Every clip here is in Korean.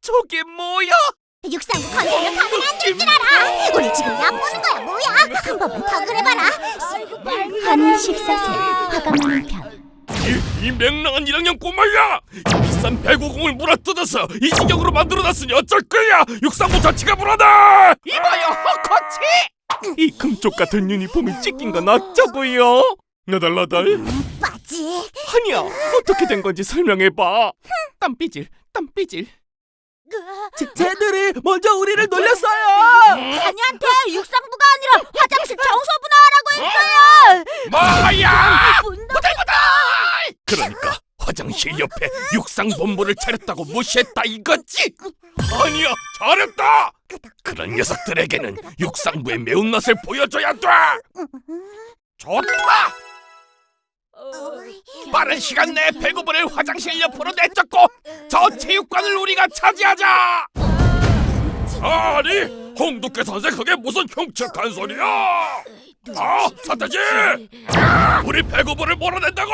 저게 뭐야? 육상부 컨셉을 가면 안될줄 알아. 우리 지금 얕보는 거야 뭐야? 한 번만 더 그래봐라. 한일 14세 화가 많은 편 이, 이 맹랑한 1학년 꼬마야! 이 비싼 배구공을 물어뜯어서 이 지경으로 만들어놨으니 어쩔 거야! 육상부 자체가 불안해! 이봐요 허커치! 이 금쪽 같은 유니폼이 찢긴 건 어쩌고요? 나달나달? 빠지. 아니야 어떻게 된 건지 설명해봐 땀삐질 땀삐질 쟤들이 먼저 우리를 놀렸어요. 다니한테 육상부가 아니라 화장실 청소부 나와라고 했어요. 뭐야! 분노. 그러니까 화장실 옆에 육상본부를 차렸다고 무시했다 이거지? 아니야 잘했다! 그런 녀석들에게는 육상부의 매운맛을 보여줘야 돼! 좋다 빠른 시간 내에 배구부를 화장실 옆으로 내쫓고 저 체육관을 우리가 차지하자! 아니 홍두깨 선생 그게 무슨 흉측한 소리야? 아 사태지! 우리 배구부를 몰아낸다고!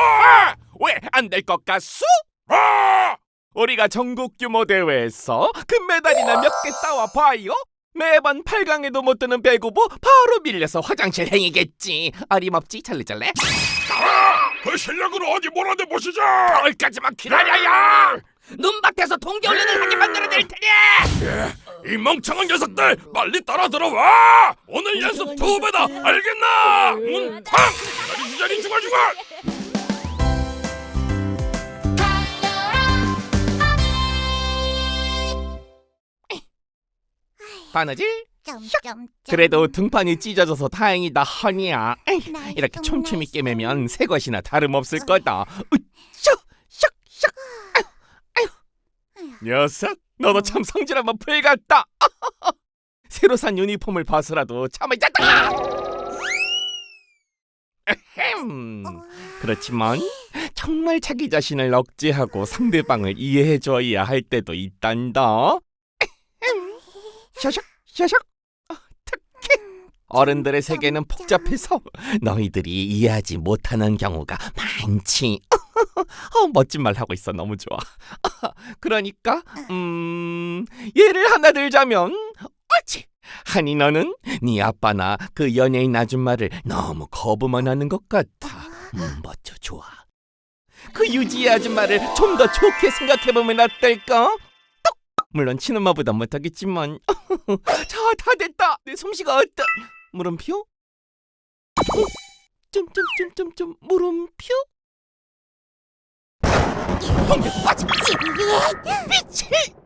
왜 안 될 것 같소? 아! 우리가 전국 규모 대회에서 금메달이나 몇 개 따와 봐요. 매번 8강에도 못 드는 배구부 바로 밀려서 화장실 행이겠지. 어림없지 잘래잘래 그 실력으로 어디 몰아내 보시죠! 거기까지만 기다려야 눈밭에서 동계 훈련을 하게 만들어낼 테니! 이 멍청한 녀석들 빨리 따라 들어와! 오늘 연습 두 배다! 알겠나? 문 팡 자리 주자리 죽어 죽어 바느질 점점. 그래도 등판이 찢어져서 다행이다 허니야. 이렇게 촘촘히 깨매면 새 것이나 다름없을 거다. 으쌰 샥 샥 아휴 아휴. 녀석 너도 참 성질 한번 풀같다. 새로 산 유니폼을 봐서라도 참을 잤다. 에헴. 그렇지만 정말 자기 자신을 억제하고 상대방을 이해해줘야 할 때도 있단다. 샤샥 샤샥 아, 어른들의 세계는 복잡해서 너희들이 이해하지 못하는 경우가 많지. 어, 멋진 말 하고 있어 너무 좋아. 그러니까 음 예를 하나 들자면 옳지. 한이 너는 네 아빠나 그 연예인 아줌마를 너무 거부만 하는 것 같아. 음, 멋져 좋아. 그 유지의 아줌마를 좀 더 좋게 생각해보면 어떨까? 똑! 물론 친엄마보다 못하겠지만 자, 다 됐다. 내 솜씨가 어떠? 물음표? 어? 점점점점점 물음표? 번개 빠짐 진리해. 빛이